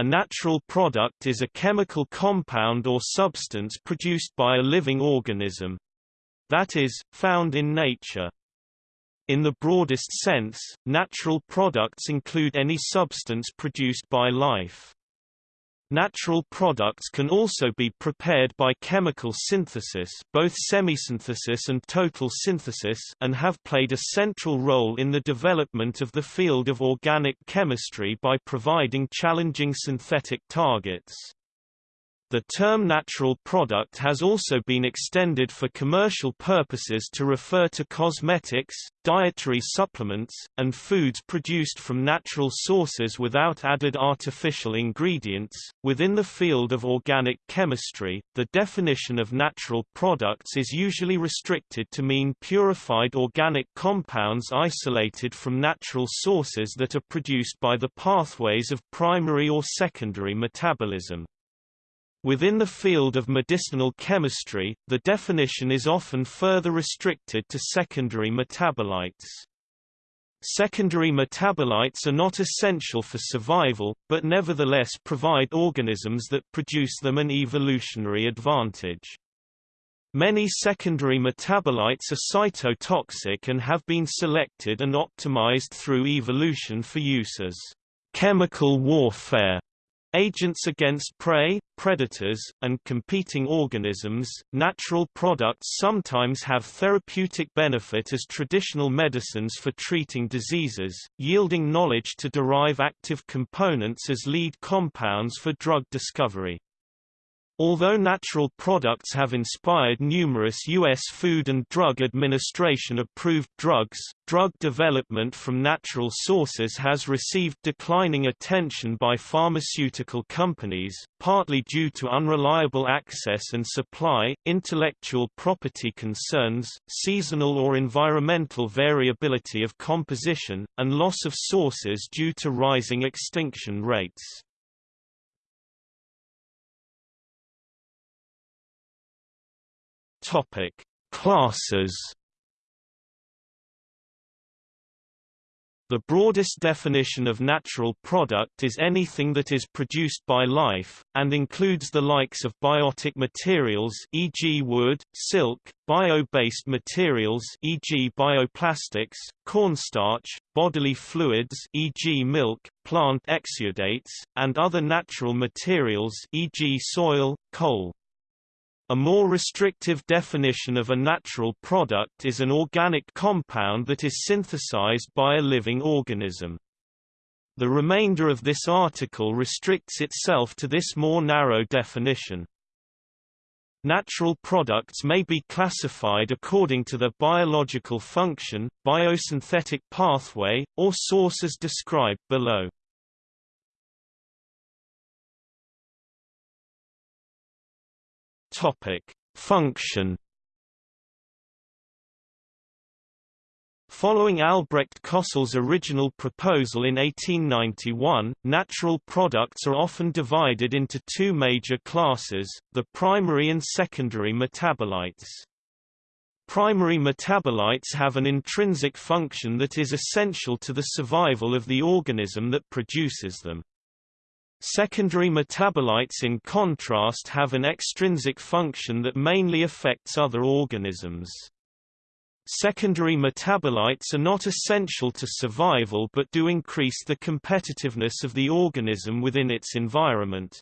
A natural product is a chemical compound or substance produced by a living organism that is, found in nature. In the broadest sense, natural products include any substance produced by life. Natural products can also be prepared by chemical synthesis both semisynthesis and total synthesis and have played a central role in the development of the field of organic chemistry by providing challenging synthetic targets. The term natural product has also been extended for commercial purposes to refer to cosmetics, dietary supplements, and foods produced from natural sources without added artificial ingredients. Within the field of organic chemistry, the definition of natural products is usually restricted to mean purified organic compounds isolated from natural sources that are produced by the pathways of primary or secondary metabolism. Within the field of medicinal chemistry, the definition is often further restricted to secondary metabolites. Secondary metabolites are not essential for survival, but nevertheless provide organisms that produce them an evolutionary advantage. Many secondary metabolites are cytotoxic and have been selected and optimized through evolution for use as chemical warfare Agents against prey, predators, and competing organisms, natural products sometimes have therapeutic benefit as traditional medicines for treating diseases, yielding knowledge to derive active components as lead compounds for drug discovery. Although natural products have inspired numerous U.S. Food and Drug Administration-approved drugs, drug development from natural sources has received declining attention by pharmaceutical companies, partly due to unreliable access and supply, intellectual property concerns, seasonal or environmental variability of composition, and loss of sources due to rising extinction rates. Topic: Classes. The broadest definition of natural product is anything that is produced by life, and includes the likes of biotic materials e.g. wood, silk, bio-based materials e.g. bioplastics, cornstarch, bodily fluids e.g. milk, plant exudates, and other natural materials e.g. soil, coal. A more restrictive definition of a natural product is an organic compound that is synthesized by a living organism. The remainder of this article restricts itself to this more narrow definition. Natural products may be classified according to their biological function, biosynthetic pathway, or source as described below. Topic: Function. Following Albrecht Kossel's original proposal in 1891, natural products are often divided into two major classes, the primary and secondary metabolites. Primary metabolites have an intrinsic function that is essential to the survival of the organism that produces them. Secondary metabolites in contrast have an extrinsic function that mainly affects other organisms. Secondary metabolites are not essential to survival but do increase the competitiveness of the organism within its environment.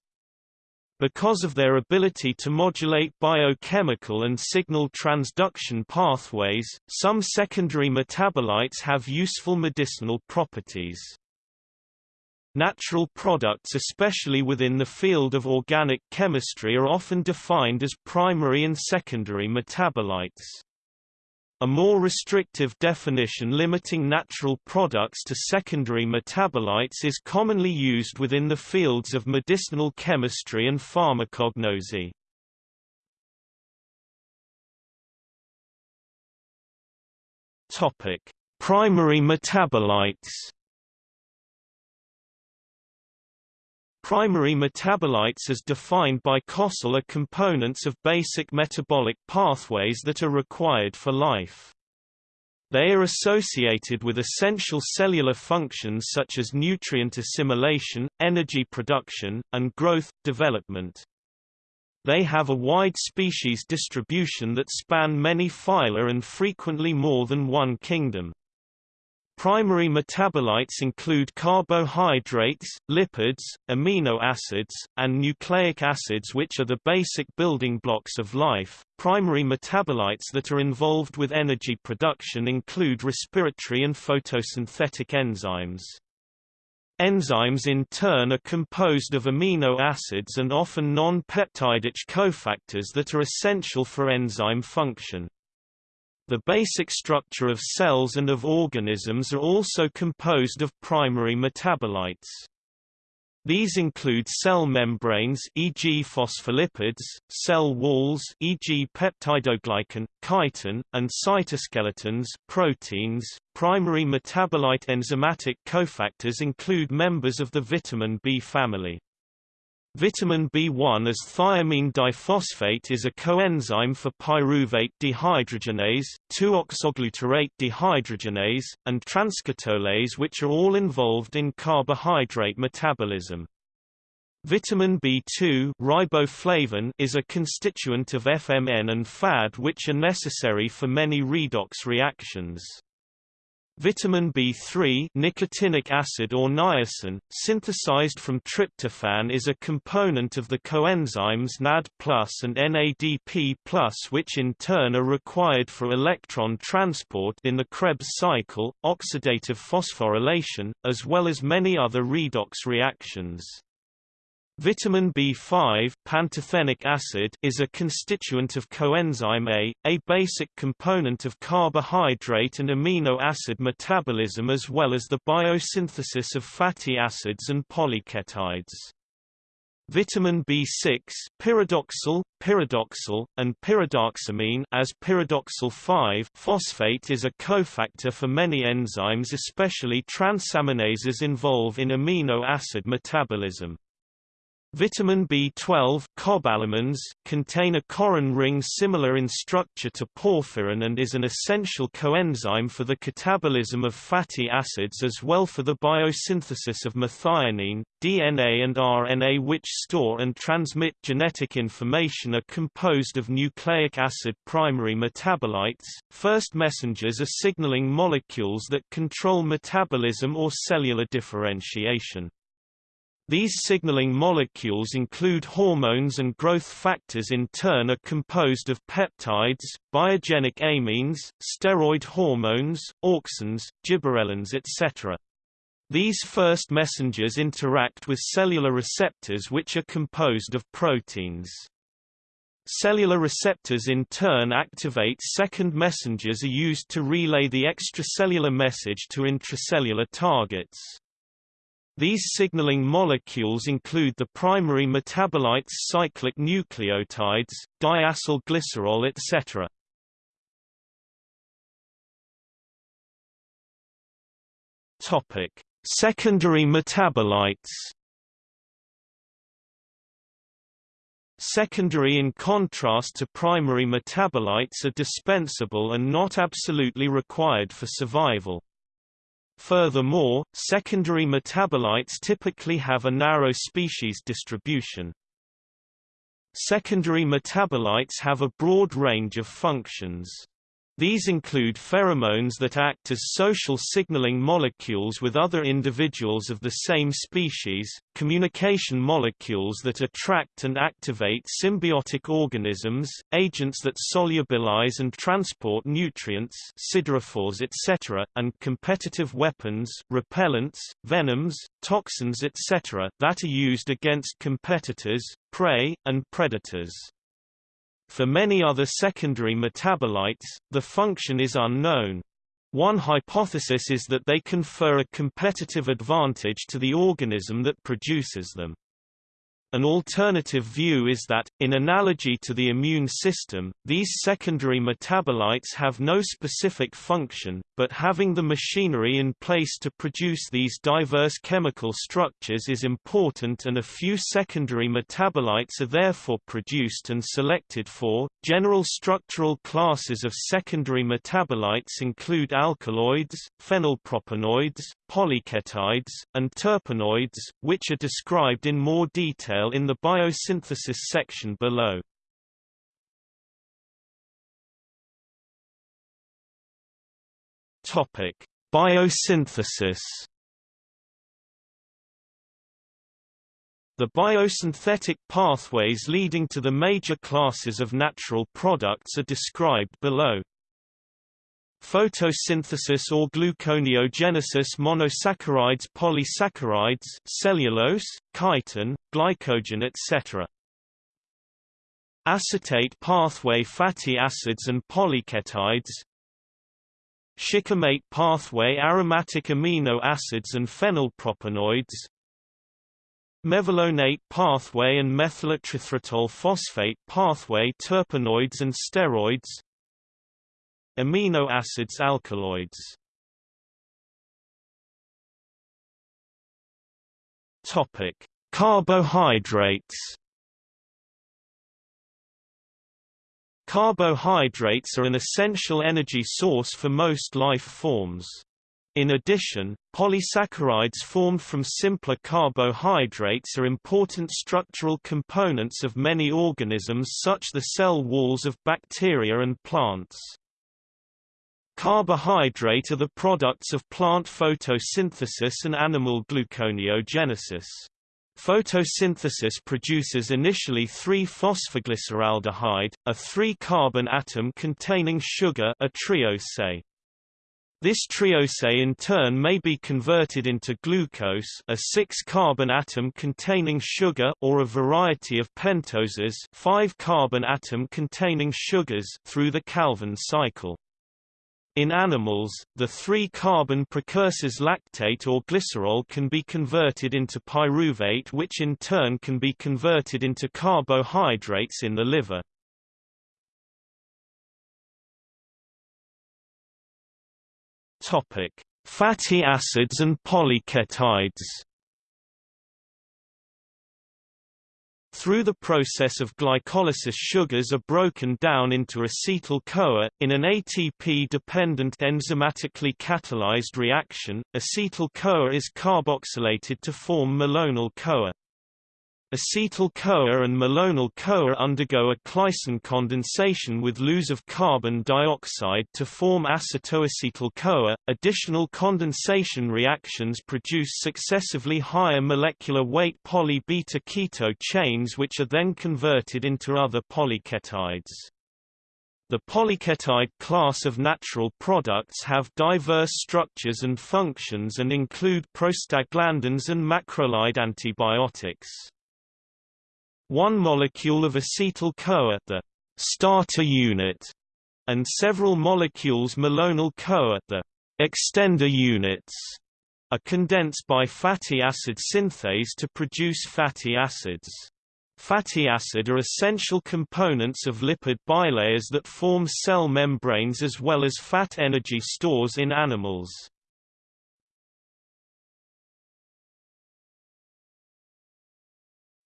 Because of their ability to modulate biochemical and signal transduction pathways, some secondary metabolites have useful medicinal properties. Natural products especially within the field of organic chemistry are often defined as primary and secondary metabolites. A more restrictive definition limiting natural products to secondary metabolites is commonly used within the fields of medicinal chemistry and pharmacognosy. Topic: Primary metabolites Primary metabolites as defined by Kossel are components of basic metabolic pathways that are required for life. They are associated with essential cellular functions such as nutrient assimilation, energy production, and growth, development. They have a wide species distribution that span many phyla and frequently more than one kingdom. Primary metabolites include carbohydrates, lipids, amino acids, and nucleic acids which are the basic building blocks of life. Primary metabolites that are involved with energy production include respiratory and photosynthetic enzymes. Enzymes in turn are composed of amino acids and often non-peptidic cofactors that are essential for enzyme function. The basic structure of cells and of organisms are also composed of primary metabolites. These include cell membranes e.g. phospholipids, cell walls e.g. peptidoglycan, chitin, and cytoskeletons proteins. Primary metabolite enzymatic cofactors include members of the vitamin B family. Vitamin B1 as thiamine diphosphate is a coenzyme for pyruvate dehydrogenase, 2-oxoglutarate dehydrogenase, and transketolase which are all involved in carbohydrate metabolism. Vitamin B2 riboflavin is a constituent of FMN and FAD which are necessary for many redox reactions. Vitamin B3 nicotinic acid or niacin, synthesized from tryptophan is a component of the coenzymes NAD and NADP which in turn are required for electron transport in the Krebs cycle, oxidative phosphorylation, as well as many other redox reactions. Vitamin B5 pantothenic acid is a constituent of coenzyme A, a basic component of carbohydrate and amino acid metabolism as well as the biosynthesis of fatty acids and polyketides. Vitamin B6 pyridoxal, pyridoxal, and pyridoxamine as pyridoxal 5 phosphate is a cofactor for many enzymes especially transaminases involved in amino acid metabolism. Vitamin B12 cobalamins contain a corrin ring similar in structure to porphyrin and is an essential coenzyme for the catabolism of fatty acids as well for the biosynthesis of methionine. DNA and RNA which store and transmit genetic information are composed of nucleic acid primary metabolites. First messengers are signaling molecules that control metabolism or cellular differentiation. These signaling molecules include hormones and growth factors in turn are composed of peptides, biogenic amines, steroid hormones, auxins, gibberellins etc. These first messengers interact with cellular receptors which are composed of proteins. Cellular receptors in turn activate second messengers are used to relay the extracellular message to intracellular targets. These signaling molecules include the primary metabolites cyclic nucleotides, diacylglycerol etc. Topic: Secondary metabolites. Secondary in contrast to primary metabolites are dispensable and not absolutely required for survival. Furthermore, secondary metabolites typically have a narrow species distribution. Secondary metabolites have a broad range of functions. These include pheromones that act as social signaling molecules with other individuals of the same species, communication molecules that attract and activate symbiotic organisms, agents that solubilize and transport nutrients siderophores etc., and competitive weapons, repellents, venoms, toxins etc. that are used against competitors, prey, and predators. For many other secondary metabolites, the function is unknown. One hypothesis is that they confer a competitive advantage to the organism that produces them. An alternative view is that, in analogy to the immune system, these secondary metabolites have no specific function, but having the machinery in place to produce these diverse chemical structures is important and a few secondary metabolites are therefore produced and selected for. General structural classes of secondary metabolites include alkaloids, phenylpropanoids, polyketides, and terpenoids, which are described in more detail detail in the biosynthesis section below. Topic: Biosynthesis. The biosynthetic pathways leading to the major classes of natural products are described below. Photosynthesis or gluconeogenesis monosaccharides polysaccharides cellulose, chitin, glycogen etc. Acetate pathway fatty acids and polyketides. Shikimate pathway aromatic amino acids and phenylpropanoids. Mevalonate pathway and methylerythritol phosphate pathway terpenoids and steroids Amino acids alkaloids Topic: Carbohydrates. Carbohydrates are an essential energy source for most life forms. In addition, polysaccharides formed from simpler carbohydrates are important structural components of many organisms such the cell walls of bacteria and plants. Carbohydrate are the products of plant photosynthesis and animal gluconeogenesis. Photosynthesis produces initially 3-phosphoglyceraldehyde, a 3-carbon atom containing sugar a triose. This triose in turn may be converted into glucose a 6-carbon atom containing sugar or a variety of pentoses 5-carbon atom containing sugars through the Calvin cycle. In animals, the three-carbon precursors lactate or glycerol can be converted into pyruvate which in turn can be converted into carbohydrates in the liver. Fatty acids and polyketides Through the process of glycolysis sugars are broken down into acetyl-CoA, in an ATP-dependent enzymatically catalyzed reaction, acetyl-CoA is carboxylated to form malonyl-CoA. Acetyl-CoA and malonyl-CoA undergo a Claisen condensation with Luz of carbon dioxide to form acetoacetyl-CoA. Additional condensation reactions produce successively higher molecular weight poly-beta keto chains which are then converted into other polyketides. The polyketide class of natural products have diverse structures and functions and include prostaglandins and macrolide antibiotics. One molecule of acetyl-CoA the starter unit, and several molecules malonyl-CoA the extender units, are condensed by fatty acid synthase to produce fatty acids. Fatty acid are essential components of lipid bilayers that form cell membranes as well as fat energy stores in animals.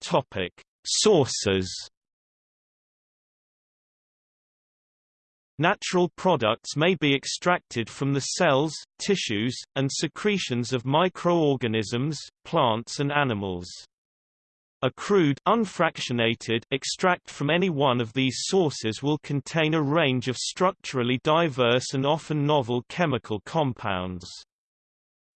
Topic: Sources Natural products may be extracted from the cells, tissues, and secretions of microorganisms, plants and animals. A crude unfractionated extract from any one of these sources will contain a range of structurally diverse and often novel chemical compounds.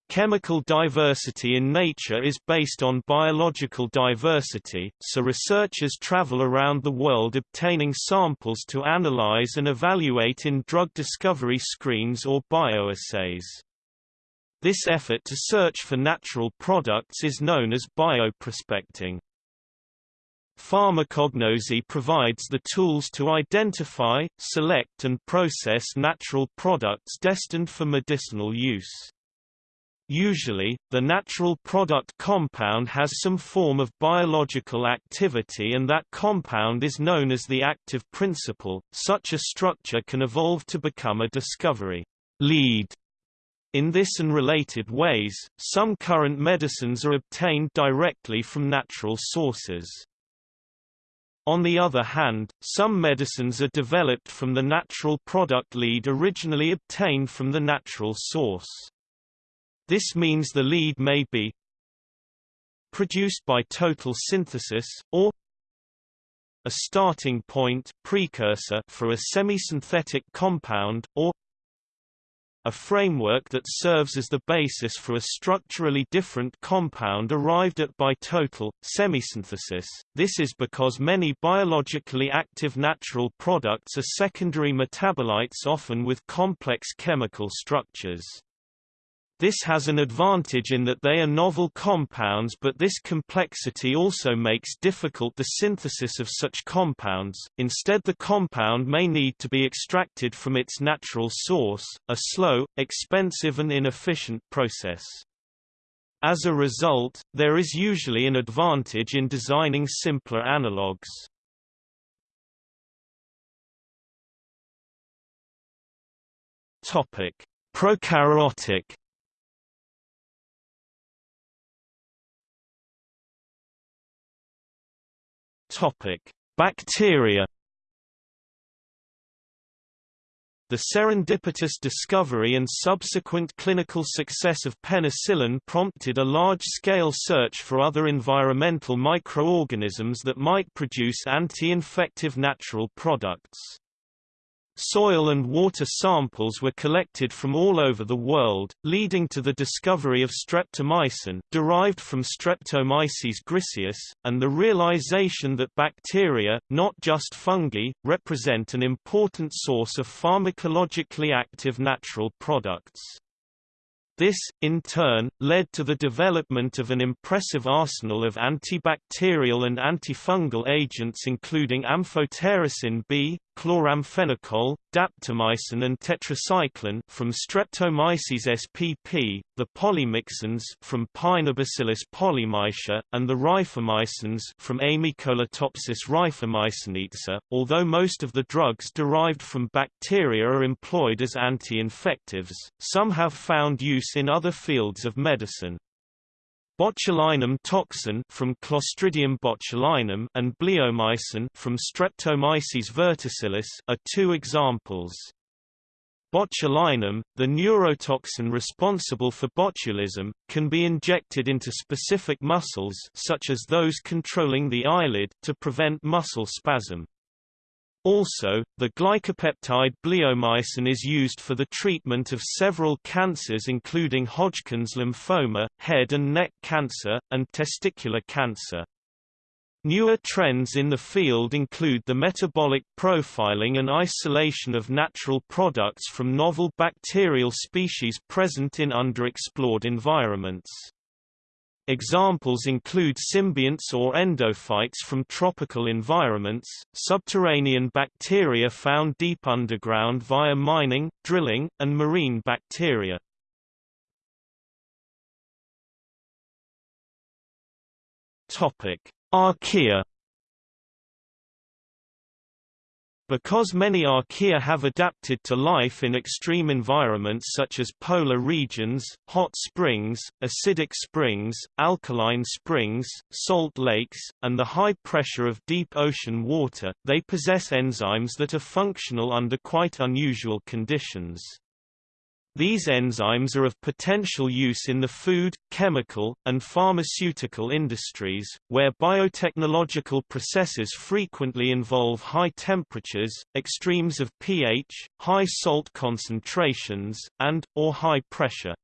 Chemical diversity in nature is based on biological diversity, so researchers travel around the world obtaining samples to analyze and evaluate in drug discovery screens or bioassays. This effort to search for natural products is known as bioprospecting. Pharmacognosy provides the tools to identify, select and process natural products destined for medicinal use. Usually, the natural product compound has some form of biological activity and that compound is known as the active principle. Such a structure can evolve to become a discovery lead. In this and related ways, some current medicines are obtained directly from natural sources. On the other hand, some medicines are developed from the natural product lead originally obtained from the natural source. This means the lead may be produced by total synthesis, or a starting point precursor for a semisynthetic compound, or a framework that serves as the basis for a structurally different compound arrived at by total, semisynthesis. This is because many biologically active natural products are secondary metabolites often with complex chemical structures. This has an advantage in that they are novel compounds but this complexity also makes difficult the synthesis of such compounds, instead the compound may need to be extracted from its natural source, a slow, expensive and inefficient process. As a result, there is usually an advantage in designing simpler analogues. Prokaryotic Topic: Bacteria. The serendipitous discovery and subsequent clinical success of penicillin prompted a large-scale search for other environmental microorganisms that might produce anti-infective natural products. Soil and water samples were collected from all over the world, leading to the discovery of streptomycin derived from Streptomyces griseus, and the realization that bacteria, not just fungi, represent an important source of pharmacologically active natural products. This, in turn, led to the development of an impressive arsenal of antibacterial and antifungal agents including amphotericin B, chloramphenicol, daptomycin and tetracycline from Streptomyces spp, the polymyxins from Paenibacillus polymyxa, and the rifamycins from Amycolatopsis rifamycinica. Although most of the drugs derived from bacteria are employed as anti-infectives, some have found use in other fields of medicine. Botulinum toxin from Clostridium botulinum and bleomycin from Streptomyces verticillus are two examples. Botulinum, the neurotoxin responsible for botulism, can be injected into specific muscles such as those controlling the eyelid to prevent muscle spasm. Also, the glycopeptide bleomycin is used for the treatment of several cancers including Hodgkin's lymphoma, head and neck cancer, and testicular cancer. Newer trends in the field include the metabolic profiling and isolation of natural products from novel bacterial species present in underexplored environments. Examples include symbionts or endophytes from tropical environments, subterranean bacteria found deep underground via mining, drilling, and marine bacteria. Archaea Because many archaea have adapted to life in extreme environments such as polar regions, hot springs, acidic springs, alkaline springs, salt lakes, and the high pressure of deep ocean water, they possess enzymes that are functional under quite unusual conditions. These enzymes are of potential use in the food, chemical, and pharmaceutical industries, where biotechnological processes frequently involve high temperatures, extremes of pH, high salt concentrations, and, or high pressure.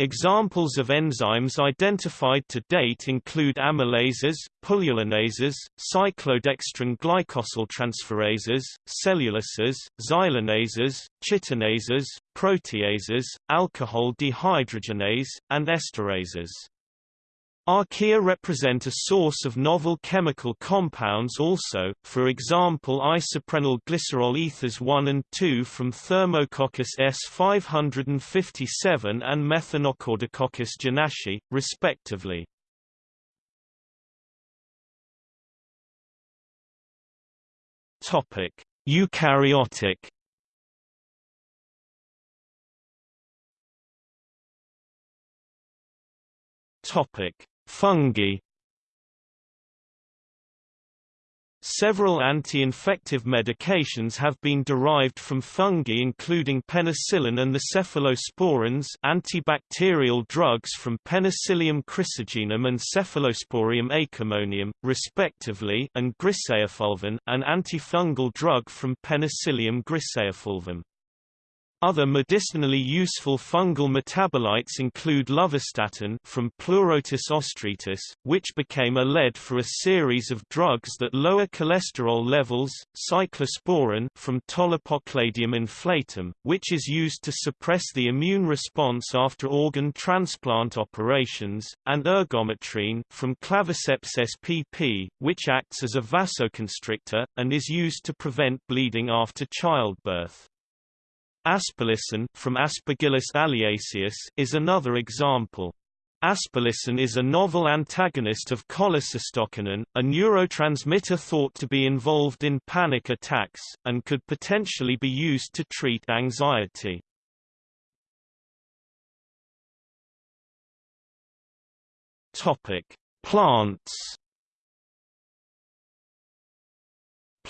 Examples of enzymes identified to date include amylases, pullulanases, cyclodextrin glycosyltransferases, cellulases, xylanases, chitinases, proteases, alcohol dehydrogenase, and esterases. Archaea represent a source of novel chemical compounds also, for example isoprenyl glycerol ethers 1 and 2 from Thermococcus S557 and Methanocaldococcus jannaschii, respectively. Eukaryotic Topic Fungi Several anti-infective medications have been derived from fungi including penicillin and the cephalosporins antibacterial drugs from Penicillium chrysogenum and Cephalosporium acremonium, respectively and griseofulvin an antifungal drug from Penicillium griseofulvum. Other medicinally useful fungal metabolites include lovastatin from Pleurotus ostreatus, which became a lead for a series of drugs that lower cholesterol levels, cyclosporin from Tolypocladium inflatum, which is used to suppress the immune response after organ transplant operations, and ergometrine from Claviceps spp, which acts as a vasoconstrictor, and is used to prevent bleeding after childbirth. Aspergillosin from Aspergillus alliaceus is another example. Aspergillosin is a novel antagonist of cholecystokinin, a neurotransmitter thought to be involved in panic attacks, and could potentially be used to treat anxiety. Topic: Plants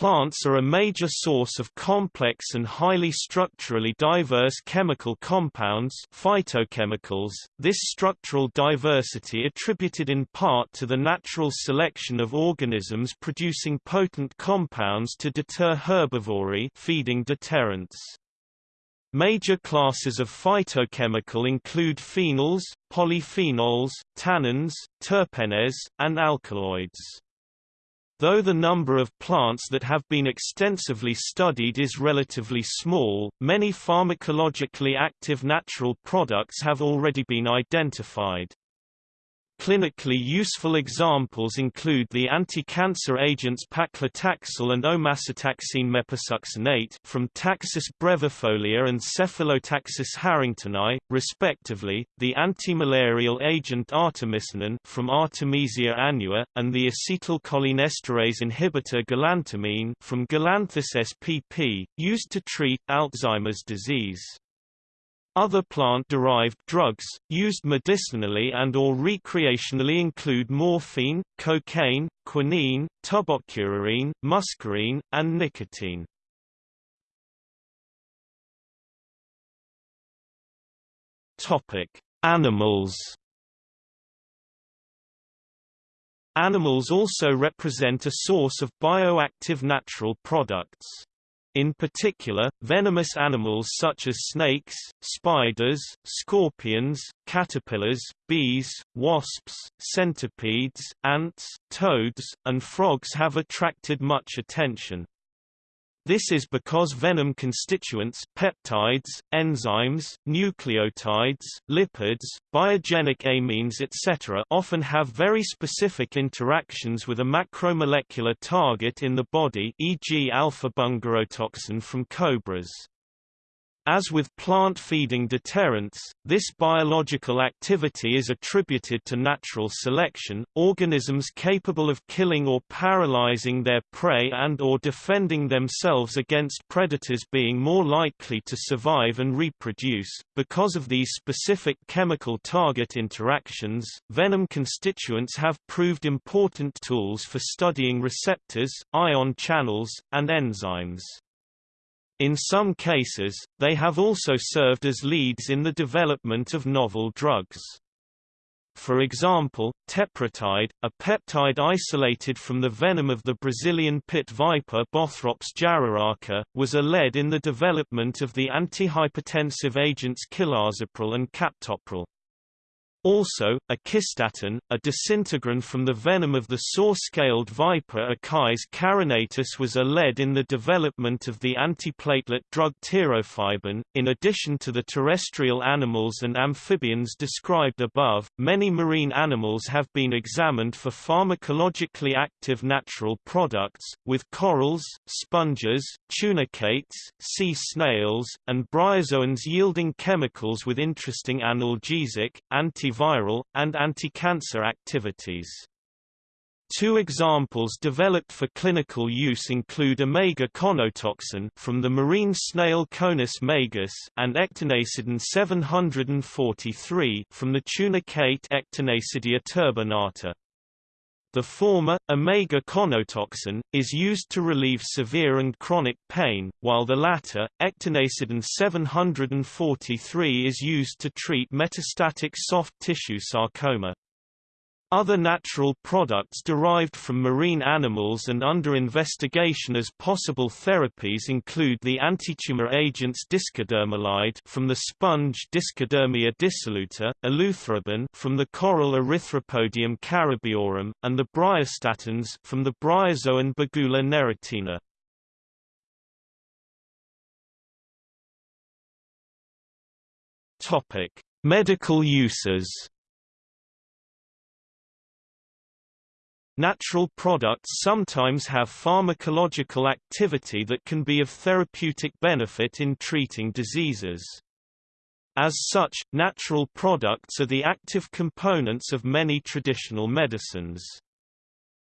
Plants are a major source of complex and highly structurally diverse chemical compounds phytochemicals, this structural diversity attributed in part to the natural selection of organisms producing potent compounds to deter herbivory feeding deterrents. Major classes of phytochemical include phenols, polyphenols, tannins, terpenes, and alkaloids. Though the number of plants that have been extensively studied is relatively small, many pharmacologically active natural products have already been identified. Clinically useful examples include the anti-cancer agents paclitaxel and omacetaxine mepesuccinate from Taxus brevifolia and Cephalotaxus harringtoni, respectively, the anti-malarial agent artemisinin from Artemisia annua, and the acetylcholinesterase inhibitor galantamine from Galanthus spp, used to treat Alzheimer's disease. Other plant-derived drugs, used medicinally and or recreationally include morphine, cocaine, quinine, tubocurarine, muscarine, and nicotine. Animals Animals also represent a source of bioactive natural products. In particular, venomous animals such as snakes, spiders, scorpions, caterpillars, bees, wasps, centipedes, ants, toads, and frogs have attracted much attention. This is because venom constituents peptides, enzymes, nucleotides, lipids, biogenic amines etc. often have very specific interactions with a macromolecular target in the body e.g. alpha-bungarotoxin from cobras. As with plant-feeding deterrents, this biological activity is attributed to natural selection, organisms capable of killing or paralyzing their prey and or defending themselves against predators being more likely to survive and reproduce. Because of these specific chemical target interactions, venom constituents have proved important tools for studying receptors, ion channels, and enzymes. In some cases, they have also served as leads in the development of novel drugs. For example, teprotide, a peptide isolated from the venom of the Brazilian pit viper Bothrops jararaca, was a lead in the development of the antihypertensive agents cilazapril and captopril. Also, echistatin, a disintegrin from the venom of the saw-scaled viper Echis carinatus was a lead in the development of the antiplatelet drug tirofiban. In addition to the terrestrial animals and amphibians described above, many marine animals have been examined for pharmacologically active natural products, with corals, sponges, tunicates, sea snails, and bryozoans yielding chemicals with interesting analgesic, anti antiviral, and anti-cancer activities. Two examples developed for clinical use include omega-conotoxin from the marine snail Conus magus and ecteinascidin 743 from the tunicate Ecteinascidia turbinata. The former, omega-conotoxin, is used to relieve severe and chronic pain, while the latter, ecteinascidin 743 is used to treat metastatic soft tissue sarcoma. Other natural products derived from marine animals and under investigation as possible therapies include the antitumor agents discodermolide from the sponge Discodermia dissoluta, eleutherobin from the coral Erythropodium caribaeorum, and the bryostatins from the bryozoan Bugula neritina. Topic: Medical uses. Natural products sometimes have pharmacological activity that can be of therapeutic benefit in treating diseases. As such, natural products are the active components of many traditional medicines.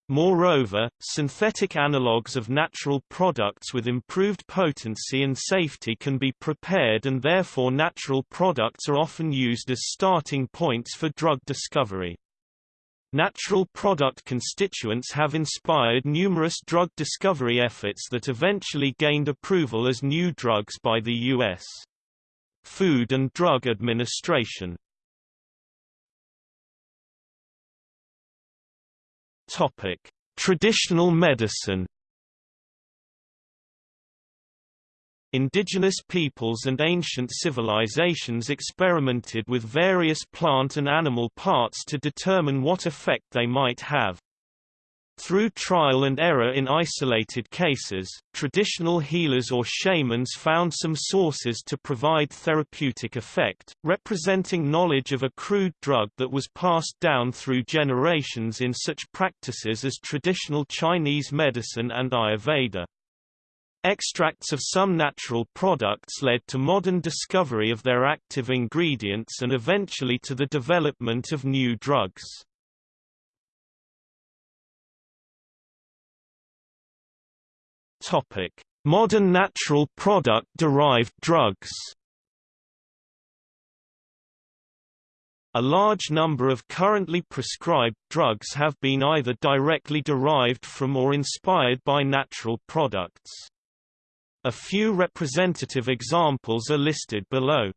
Moreover, synthetic analogues of natural products with improved potency and safety can be prepared and therefore natural products are often used as starting points for drug discovery. Natural product constituents have inspired numerous drug discovery efforts that eventually gained approval as new drugs by the U.S. Food and Drug Administration. Topic: Traditional medicine Indigenous peoples and ancient civilizations experimented with various plant and animal parts to determine what effect they might have. Through trial and error in isolated cases, traditional healers or shamans found some sources to provide therapeutic effect, representing knowledge of a crude drug that was passed down through generations in such practices as traditional Chinese medicine and Ayurveda. Extracts of some natural products led to modern discovery of their active ingredients and eventually to the development of new drugs. Topic: Modern natural product derived drugs. A large number of currently prescribed drugs have been either directly derived from or inspired by natural products. A few representative examples are listed below.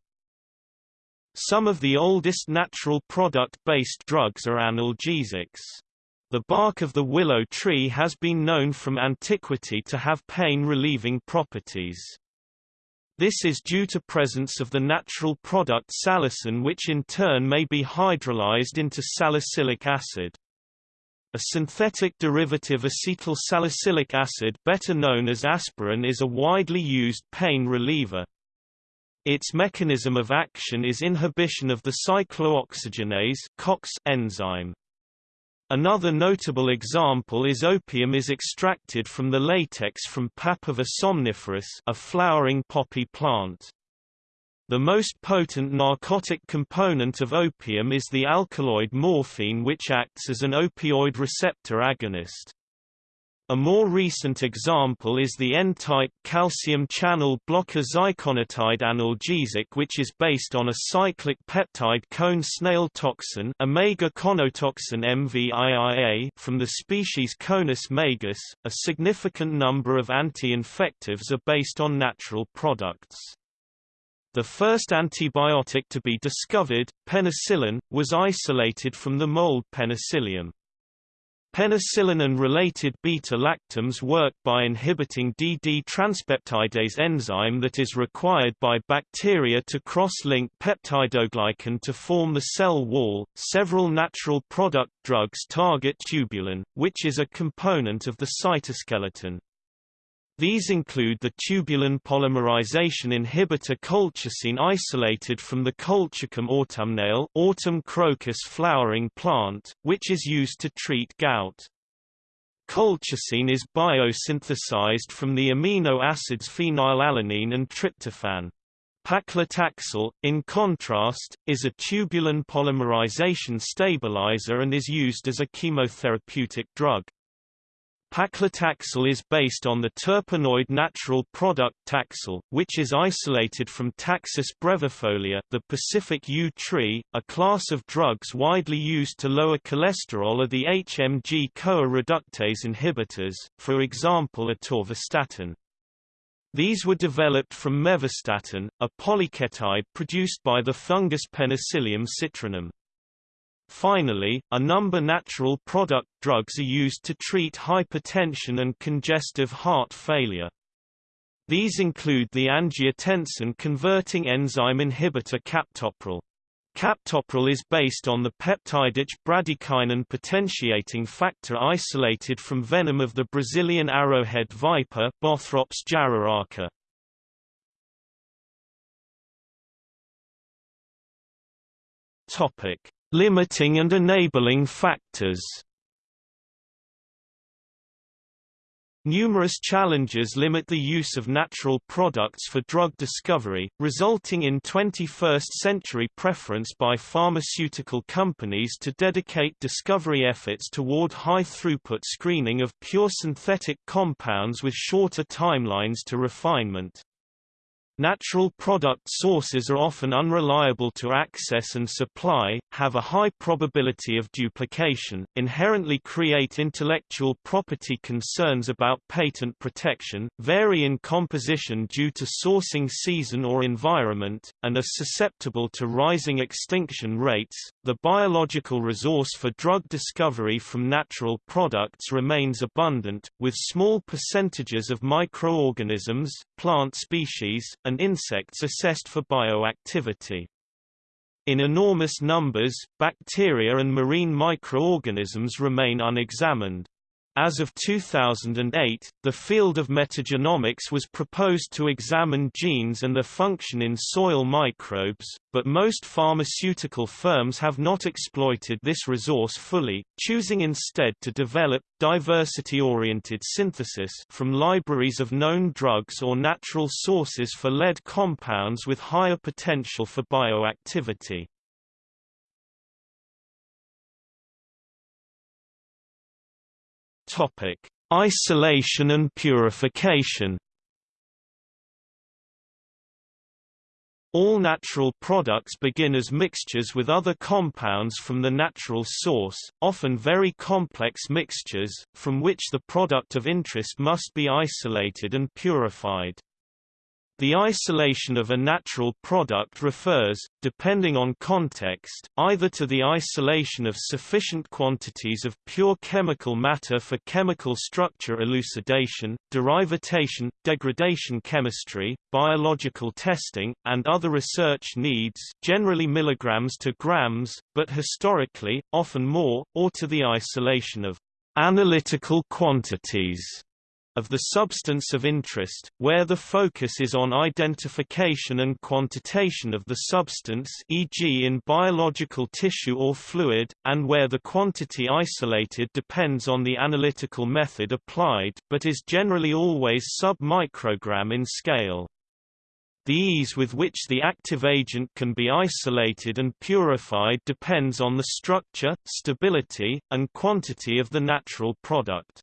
Some of the oldest natural product-based drugs are analgesics. The bark of the willow tree has been known from antiquity to have pain-relieving properties. This is due to presence of the natural product salicin which in turn may be hydrolyzed into salicylic acid. A synthetic derivative acetyl salicylic acid better known as aspirin is a widely used pain reliever. Its mechanism of action is inhibition of the cyclooxygenase COX enzyme. Another notable example is opium is extracted from the latex from Papaver somniferus a flowering poppy plant. The most potent narcotic component of opium is the alkaloid morphine which acts as an opioid receptor agonist. A more recent example is the N-type calcium channel blocker ziconotide analgesic which is based on a cyclic peptide cone snail toxin omega-conotoxin MVIIA from the species Conus magus. A significant number of anti-infectives are based on natural products. The first antibiotic to be discovered, penicillin, was isolated from the mold Penicillium. Penicillin and related beta-lactams work by inhibiting DD transpeptidase enzyme that is required by bacteria to cross-link peptidoglycan to form the cell wall. Several natural product drugs target tubulin, which is a component of the cytoskeleton. These include the tubulin polymerization inhibitor colchicine isolated from the Colchicum autumnale autumn crocus flowering plant, which is used to treat gout. Colchicine is biosynthesized from the amino acids phenylalanine and tryptophan. Paclitaxel, in contrast, is a tubulin polymerization stabilizer and is used as a chemotherapeutic drug. Paclitaxel is based on the terpenoid natural product Taxol, which is isolated from Taxus brevifolia the Pacific yew tree. A class of drugs widely used to lower cholesterol are the HMG-CoA reductase inhibitors, for example atorvastatin. These were developed from mevastatin, a polyketide produced by the fungus Penicillium citrinum. Finally, a number natural product drugs are used to treat hypertension and congestive heart failure. These include the angiotensin-converting enzyme inhibitor captopril. Captopril is based on the peptide bradykinin potentiating factor isolated from venom of the Brazilian arrowhead viper Bothrops jararaca. Topic: Limiting and enabling factors Numerous challenges limit the use of natural products for drug discovery, resulting in 21st-century preference by pharmaceutical companies to dedicate discovery efforts toward high-throughput screening of pure synthetic compounds with shorter timelines to refinement. Natural product sources are often unreliable to access and supply, have a high probability of duplication, inherently create intellectual property concerns about patent protection, vary in composition due to sourcing season or environment, and are susceptible to rising extinction rates. The biological resource for drug discovery from natural products remains abundant, with small percentages of microorganisms, plant species, and insects assessed for bioactivity. In enormous numbers, bacteria and marine microorganisms remain unexamined. As of 2008, the field of metagenomics was proposed to examine genes and their function in soil microbes, but most pharmaceutical firms have not exploited this resource fully, choosing instead to develop, diversity-oriented synthesis from libraries of known drugs or natural sources for lead compounds with higher potential for bioactivity. Topic: Isolation and purification. All natural products begin as mixtures with other compounds from the natural source, often very complex mixtures, from which the product of interest must be isolated and purified. The isolation of a natural product refers, depending on context, either to the isolation of sufficient quantities of pure chemical matter for chemical structure elucidation, derivatization, degradation chemistry, biological testing, and other research needs generally milligrams to grams, but historically, often more, or to the isolation of analytical quantities of the substance of interest, where the focus is on identification and quantitation of the substance e.g. in biological tissue or fluid, and where the quantity isolated depends on the analytical method applied but is generally always sub-microgram in scale. The ease with which the active agent can be isolated and purified depends on the structure, stability, and quantity of the natural product.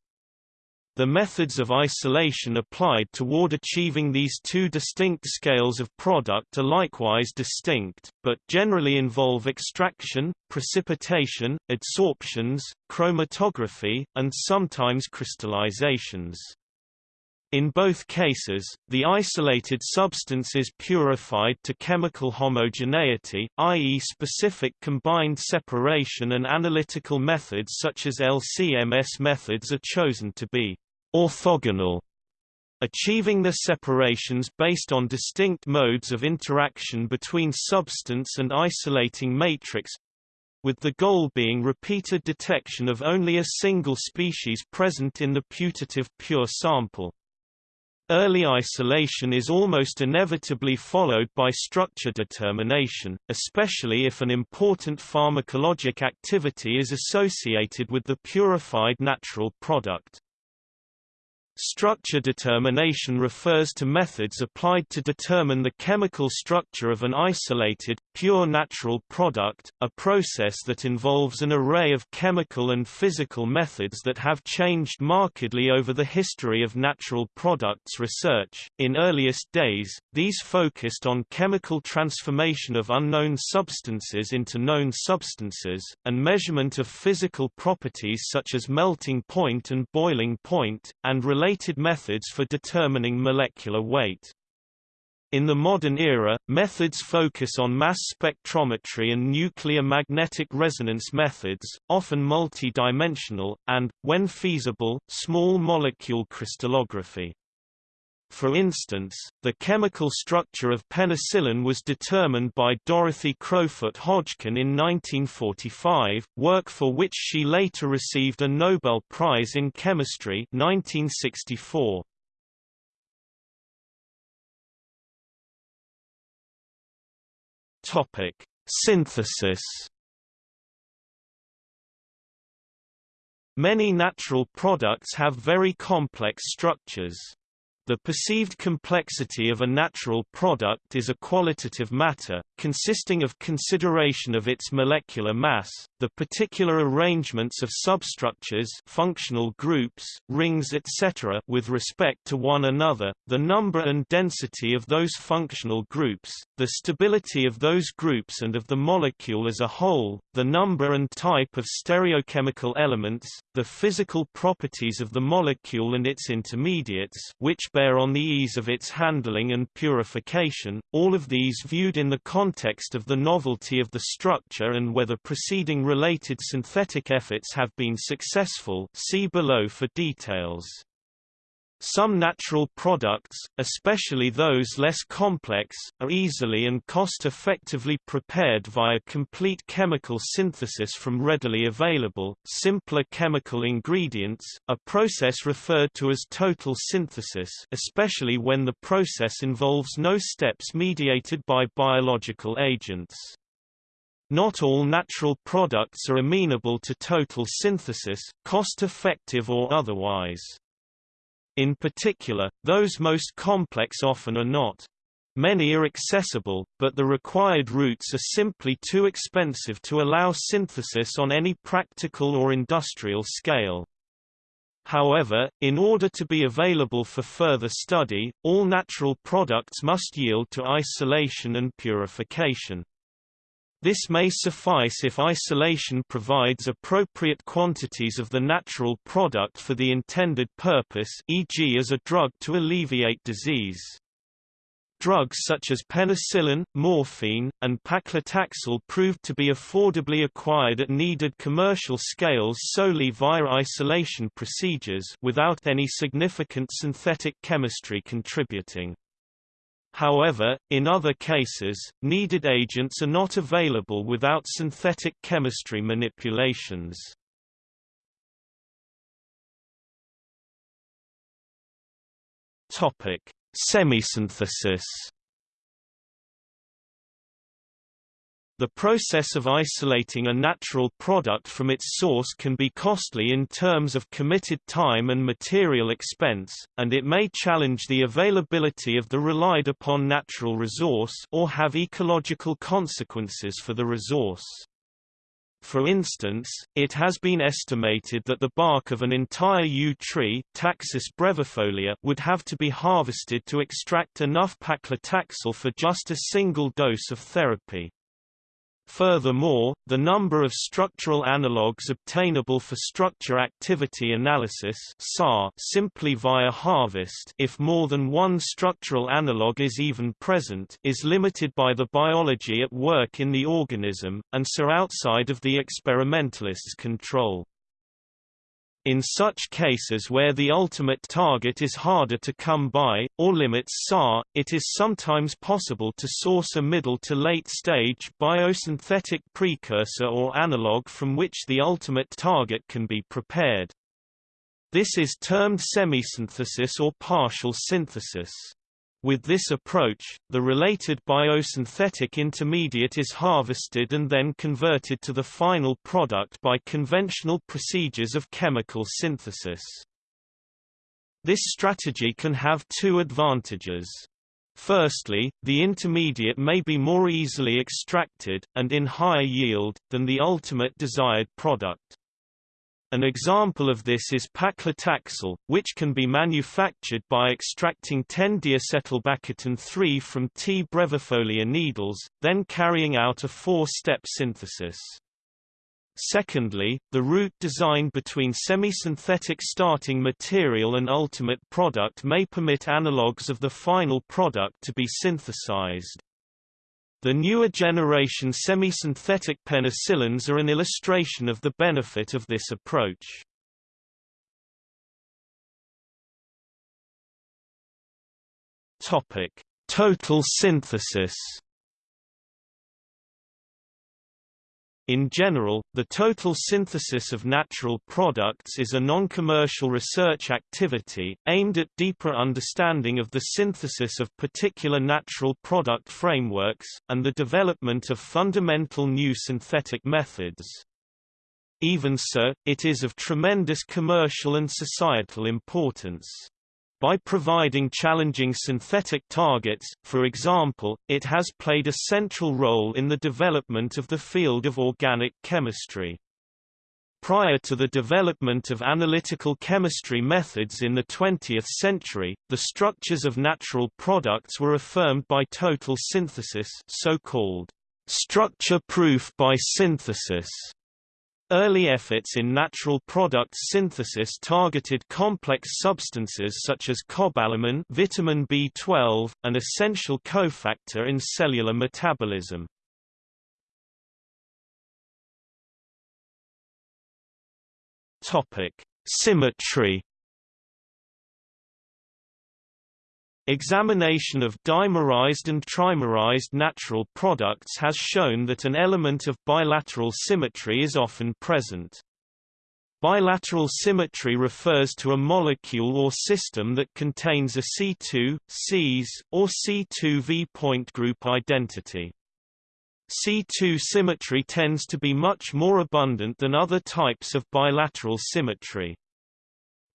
The methods of isolation applied toward achieving these two distinct scales of product are likewise distinct, but generally involve extraction, precipitation, adsorptions, chromatography, and sometimes crystallizations. In both cases, the isolated substance is purified to chemical homogeneity, i.e. specific combined separation and analytical methods such as LCMS methods are chosen to be orthogonal, achieving the separations based on distinct modes of interaction between substance and isolating matrix, with the goal being repeated detection of only a single species present in the putative pure sample. Early isolation is almost inevitably followed by structure determination, especially if an important pharmacologic activity is associated with the purified natural product. Structure determination refers to methods applied to determine the chemical structure of an isolated, pure natural product, a process that involves an array of chemical and physical methods that have changed markedly over the history of natural products research. In earliest days, these focused on chemical transformation of unknown substances into known substances, and measurement of physical properties such as melting point and boiling point, and related methods for determining molecular weight. In the modern era, methods focus on mass spectrometry and nuclear magnetic resonance methods, often multi-dimensional, and, when feasible, small molecule crystallography. For instance, the chemical structure of penicillin was determined by Dorothy Crowfoot Hodgkin in 1945, work for which she later received a Nobel Prize in Chemistry 1964. Topic: Synthesis Many natural products have very complex structures. The perceived complexity of a natural product is a qualitative matter, consisting of consideration of its molecular mass, the particular arrangements of substructures functional groups, rings etc. with respect to one another, the number and density of those functional groups, the stability of those groups and of the molecule as a whole, the number and type of stereochemical elements, the physical properties of the molecule and its intermediates which bear on the ease of its handling and purification, all of these viewed in the context of the novelty of the structure and whether preceding related synthetic efforts have been successful see below for details. Some natural products, especially those less complex, are easily and cost-effectively prepared via complete chemical synthesis from readily available, simpler chemical ingredients, a process referred to as total synthesis especially when the process involves no steps mediated by biological agents. Not all natural products are amenable to total synthesis, cost-effective or otherwise. In particular, those most complex often are not. Many are accessible, but the required routes are simply too expensive to allow synthesis on any practical or industrial scale. However, in order to be available for further study, all natural products must yield to isolation and purification. This may suffice if isolation provides appropriate quantities of the natural product for the intended purpose e.g. as a drug to alleviate disease. Drugs such as penicillin, morphine, and paclitaxel proved to be affordably acquired at needed commercial scales solely via isolation procedures without any significant synthetic chemistry contributing. However, in other cases, needed agents are not available without synthetic chemistry manipulations. Topic: Semisynthesis The process of isolating a natural product from its source can be costly in terms of committed time and material expense, and it may challenge the availability of the relied upon natural resource or have ecological consequences for the resource. For instance, it has been estimated that the bark of an entire yew tree Taxus brevifolia would have to be harvested to extract enough paclitaxel for just a single dose of therapy. Furthermore, the number of structural analogues obtainable for structure activity analysis simply via harvest if more than one structural analogue is even present is limited by the biology at work in the organism, and so outside of the experimentalist's control. In such cases where the ultimate target is harder to come by, or limits SAR, it is sometimes possible to source a middle to late stage biosynthetic precursor or analog from which the ultimate target can be prepared. This is termed semisynthesis or partial synthesis. With this approach, the related biosynthetic intermediate is harvested and then converted to the final product by conventional procedures of chemical synthesis. This strategy can have two advantages. Firstly, the intermediate may be more easily extracted, and in higher yield, than the ultimate desired product. An example of this is paclitaxel, which can be manufactured by extracting 10-deacetylbaccatin-3 from T. brevifolia needles, then carrying out a four-step synthesis. Secondly, the route design between semisynthetic starting material and ultimate product may permit analogues of the final product to be synthesized. The newer generation semisynthetic penicillins are an illustration of the benefit of this approach. Topic: Total synthesis In general, the total synthesis of natural products is a non-commercial research activity, aimed at deeper understanding of the synthesis of particular natural product frameworks, and the development of fundamental new synthetic methods. Even so, it is of tremendous commercial and societal importance. By providing challenging synthetic targets, for example, it has played a central role in the development of the field of organic chemistry. Prior to the development of analytical chemistry methods in the 20th century, the structures of natural products were affirmed by total synthesis so-called structure proof by synthesis Early efforts in natural product synthesis targeted complex substances such as cobalamin vitamin B12, an essential cofactor in cellular metabolism. Symmetry Examination of dimerized and trimerized natural products has shown that an element of bilateral symmetry is often present. Bilateral symmetry refers to a molecule or system that contains a C2, Cs, or C2V point group identity. C2 symmetry tends to be much more abundant than other types of bilateral symmetry.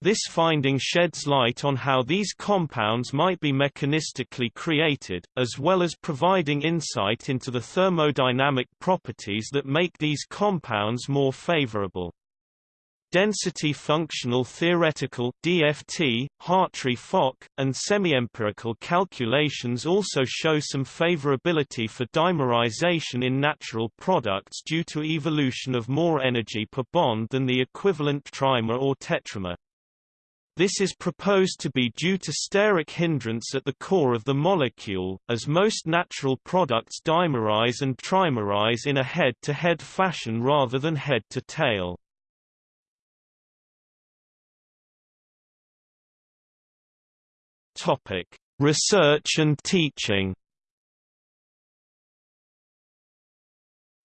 This finding sheds light on how these compounds might be mechanistically created, as well as providing insight into the thermodynamic properties that make these compounds more favorable. Density functional theoretical DFT, Hartree-Fock, and semi-empirical calculations also show some favorability for dimerization in natural products due to evolution of more energy per bond than the equivalent trimer or tetramer. This is proposed to be due to steric hindrance at the core of the molecule, as most natural products dimerize and trimerize in a head-to-head -head fashion rather than head-to-tail. Research and teaching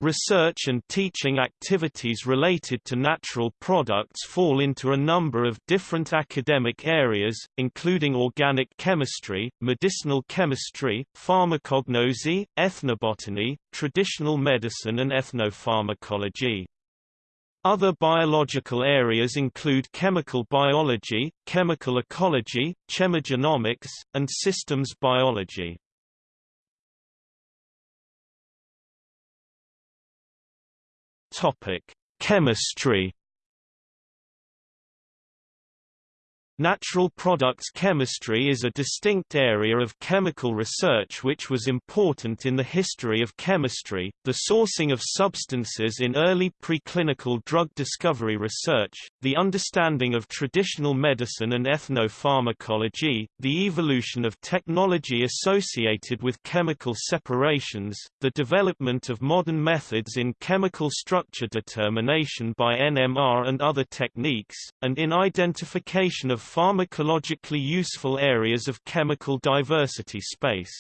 Research and teaching activities related to natural products fall into a number of different academic areas, including organic chemistry, medicinal chemistry, pharmacognosy, ethnobotany, traditional medicine and ethnopharmacology. Other biological areas include chemical biology, chemical ecology, chemogenomics, and systems biology. Topic: Chemistry. Natural products chemistry is a distinct area of chemical research which was important in the history of chemistry, the sourcing of substances in early preclinical drug discovery research, the understanding of traditional medicine and ethnopharmacology, the evolution of technology associated with chemical separations, the development of modern methods in chemical structure determination by NMR and other techniques, and in identification of pharmacologically useful areas of chemical diversity space.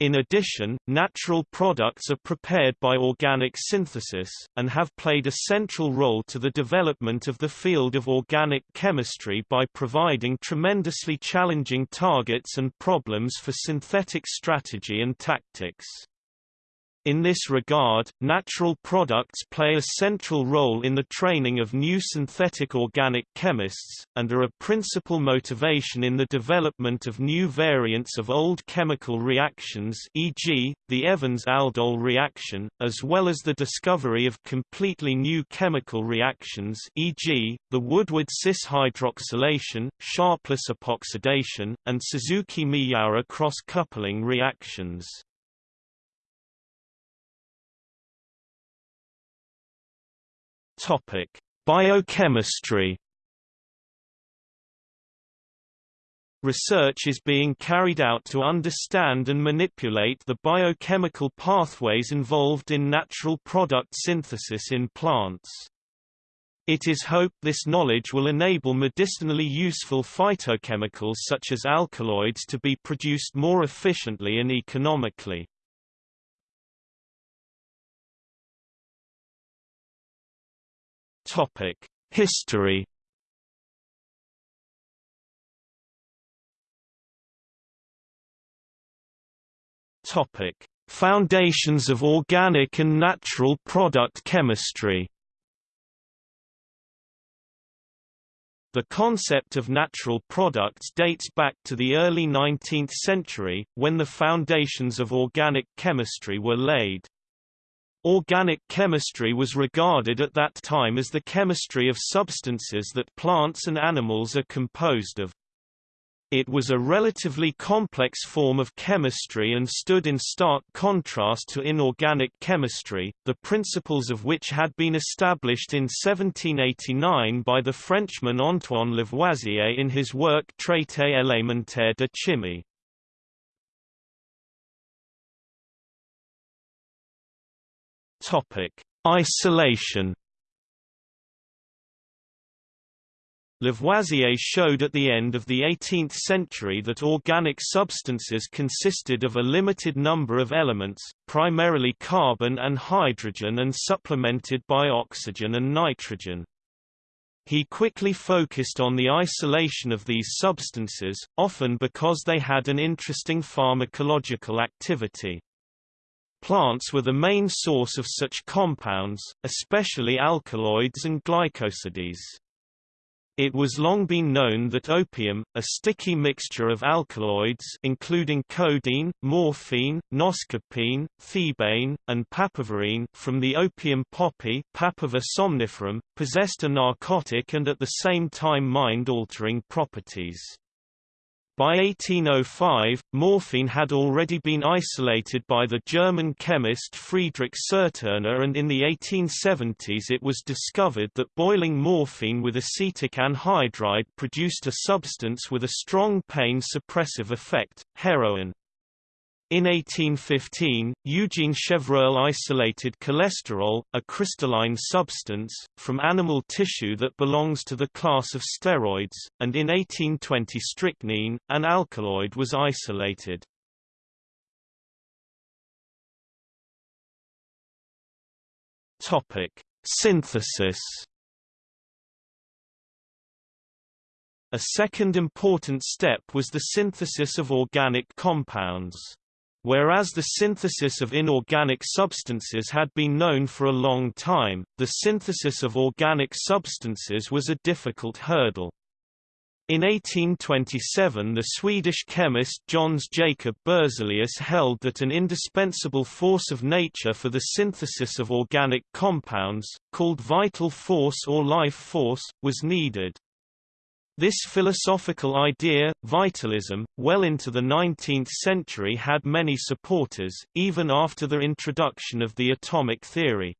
In addition, natural products are prepared by organic synthesis, and have played a central role to the development of the field of organic chemistry by providing tremendously challenging targets and problems for synthetic strategy and tactics. In this regard, natural products play a central role in the training of new synthetic organic chemists, and are a principal motivation in the development of new variants of old chemical reactions e.g., the Evans-Aldol reaction, as well as the discovery of completely new chemical reactions e.g., the Woodward-cis hydroxylation, Sharpless epoxidation, and Suzuki-Miyaura cross-coupling reactions. Topic: Biochemistry. Research is being carried out to understand and manipulate the biochemical pathways involved in natural product synthesis in plants. It is hoped this knowledge will enable medicinally useful phytochemicals such as alkaloids to be produced more efficiently and economically. Topic: History. Topic: Foundations of organic and natural product chemistry. The concept of natural products dates back to the early 19th century, when the foundations of organic chemistry were laid. Organic chemistry was regarded at that time as the chemistry of substances that plants and animals are composed of. It was a relatively complex form of chemistry and stood in stark contrast to inorganic chemistry, the principles of which had been established in 1789 by the Frenchman Antoine Lavoisier in his work Traité élémentaire de chimie. Topic: Isolation. Lavoisier showed at the end of the 18th century that organic substances consisted of a limited number of elements, primarily carbon and hydrogen and supplemented by oxygen and nitrogen. He quickly focused on the isolation of these substances, often because they had an interesting pharmacological activity. Plants were the main source of such compounds, especially alkaloids and glycosides. It was long been known that opium, a sticky mixture of alkaloids including codeine, morphine, noscapine, thebaine, and papaverine from the opium poppy Papaver somniferum, possessed a narcotic and at the same time mind-altering properties. By 1805, morphine had already been isolated by the German chemist Friedrich Serturner and in the 1870s it was discovered that boiling morphine with acetic anhydride produced a substance with a strong pain suppressive effect, heroin. In 1815, Eugene Chevreul isolated cholesterol, a crystalline substance, from animal tissue that belongs to the class of steroids, and in 1820 strychnine, an alkaloid was isolated. Topic: Synthesis. A second important step was the synthesis of organic compounds. Whereas the synthesis of inorganic substances had been known for a long time, the synthesis of organic substances was a difficult hurdle. In 1827 the Swedish chemist Jöns Jacob Berzelius held that an indispensable force of nature for the synthesis of organic compounds, called vital force or life force, was needed. This philosophical idea, vitalism, well into the 19th century had many supporters, even after the introduction of the atomic theory.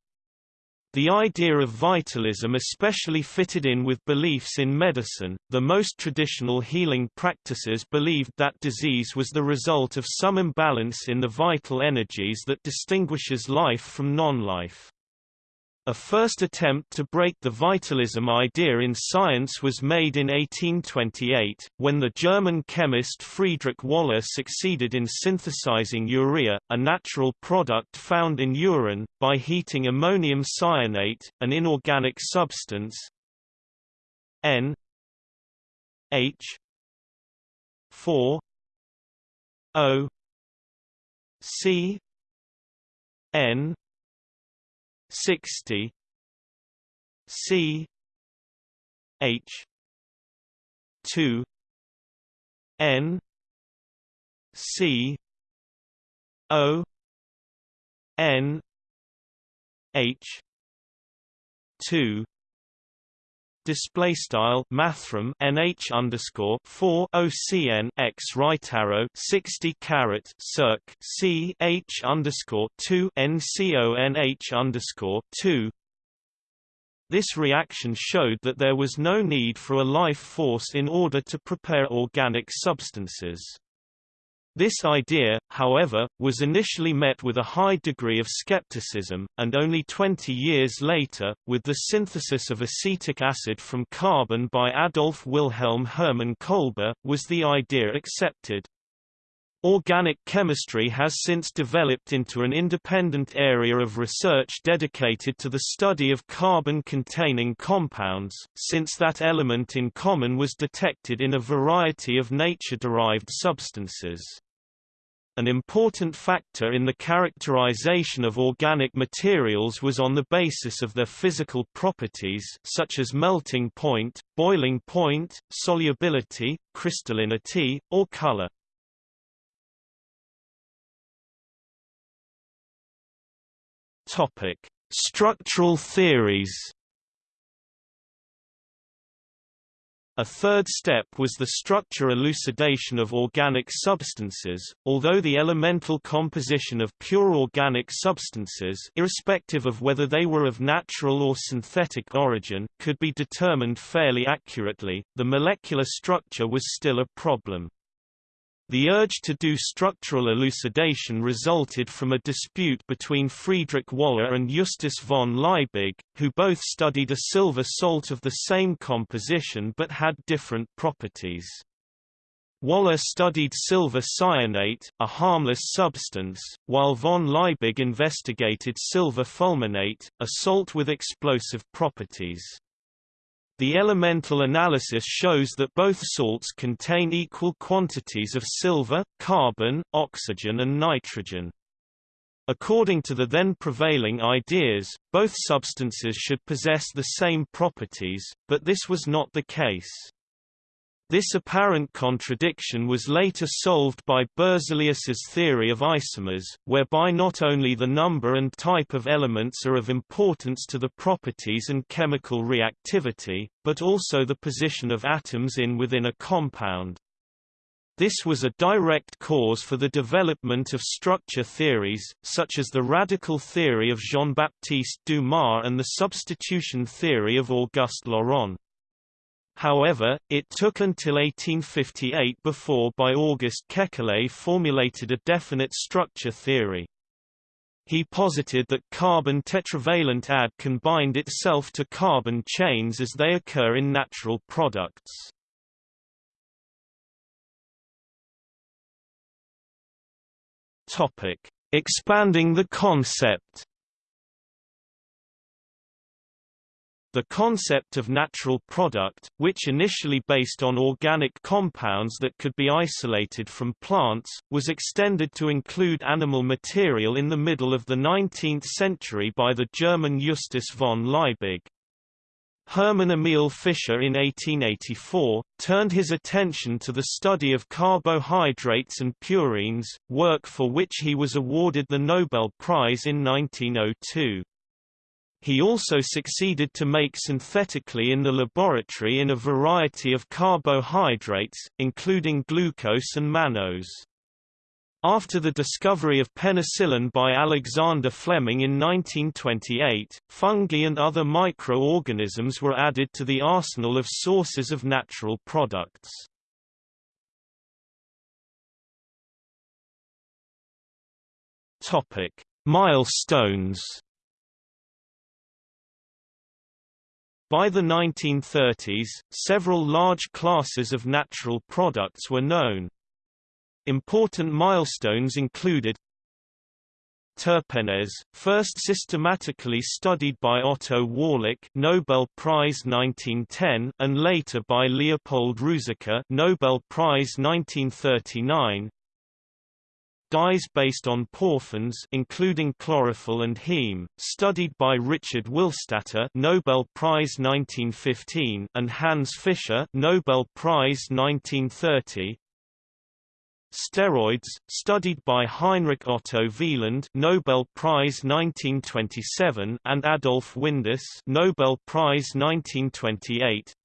The idea of vitalism especially fitted in with beliefs in medicine. The most traditional healing practices believed that disease was the result of some imbalance in the vital energies that distinguishes life from non-life. A first attempt to break the vitalism idea in science was made in 1828, when the German chemist Friedrich Wöhler succeeded in synthesizing urea, a natural product found in urine, by heating ammonium cyanate, an inorganic substance. N. H. 4 O. C. N sixty C H two N C O N H two display style mathrm nh underscore 4 ocn x right arrow 60 carat circ c h underscore 2 nconh underscore 2 this reaction showed that there was no need for a life force in order to prepare organic substances this idea, however, was initially met with a high degree of skepticism, and only 20 years later, with the synthesis of acetic acid from carbon by Adolf Wilhelm Hermann Kolbe, was the idea accepted. Organic chemistry has since developed into an independent area of research dedicated to the study of carbon-containing compounds, since that element in common was detected in a variety of nature-derived substances. An important factor in the characterization of organic materials was on the basis of their physical properties such as melting point, boiling point, solubility, crystallinity, or color. Topic: Structural theories. A third step was the structure elucidation of organic substances, although the elemental composition of pure organic substances irrespective of whether they were of natural or synthetic origin, could be determined fairly accurately, the molecular structure was still a problem. The urge to do structural elucidation resulted from a dispute between Friedrich Wöhler and Justus von Liebig, who both studied a silver salt of the same composition but had different properties. Wöhler studied silver cyanate, a harmless substance, while von Liebig investigated silver fulminate, a salt with explosive properties. The elemental analysis shows that both salts contain equal quantities of silver, carbon, oxygen and nitrogen. According to the then prevailing ideas, both substances should possess the same properties, but this was not the case. This apparent contradiction was later solved by Berzelius's theory of isomers, whereby not only the number and type of elements are of importance to the properties and chemical reactivity, but also the position of atoms in within a compound. This was a direct cause for the development of structure theories, such as the radical theory of Jean-Baptiste Dumas and the substitution theory of Auguste Laurent. However, it took until 1858 before by August Kekule formulated a definite structure theory. He posited that carbon tetravalent add can bind itself to carbon chains as they occur in natural products. Topic: Expanding the concept. The concept of natural product, which initially based on organic compounds that could be isolated from plants, was extended to include animal material in the middle of the 19th century by the German Justus von Liebig. Hermann Emil Fischer in 1884, turned his attention to the study of carbohydrates and purines, work for which he was awarded the Nobel Prize in 1902. He also succeeded to make synthetically in the laboratory in a variety of carbohydrates, including glucose and mannose. After the discovery of penicillin by Alexander Fleming in 1928, fungi and other microorganisms were added to the arsenal of sources of natural products. Topic: Milestones. By the 1930s, several large classes of natural products were known. Important milestones included Terpenes, first systematically studied by Otto Wallach Nobel Prize 1910 and later by Leopold Ruzicka Nobel Prize 1939 Dyes based on porphins including chlorophyll and heme, studied by Richard Willstatter Nobel Prize 1915 and Hans Fischer Nobel Prize 1930 Steroids, studied by Heinrich Otto Wieland Nobel Prize 1927 and Adolf Windaus Nobel Prize 1928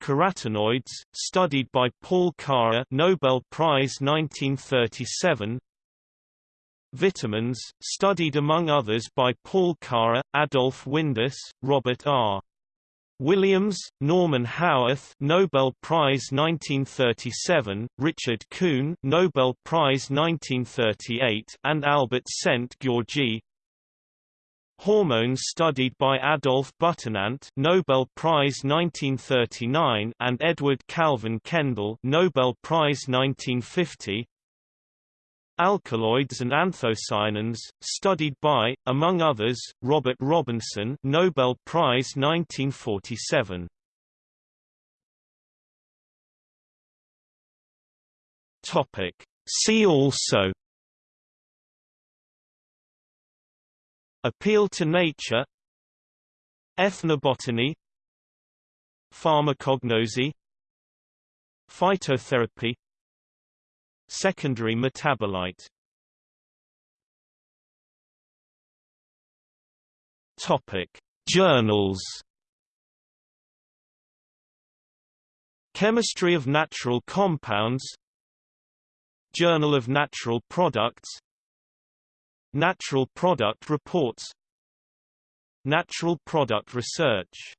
Carotenoids, studied by Paul Karrer Nobel Prize 1937 Vitamins, studied among others by Paul Karrer, Adolf Windaus, Robert R. Williams, Norman Haworth, Nobel Prize 1937, Richard Kuhn, Nobel Prize 1938, and Albert Szent-Györgyi. Hormones studied by Adolf Butenandt, Nobel Prize 1939, and Edward Calvin Kendall, Nobel Prize 1950. Alkaloids and anthocyanins, studied by, among others, Robert Robinson Nobel Prize 1947. See also Appeal to nature Ethnobotany Pharmacognosy Phytotherapy Secondary metabolite. Topic: Journals. Chemistry of Natural Compounds. Journal of Natural Products Natural Product Reports. Natural Product Research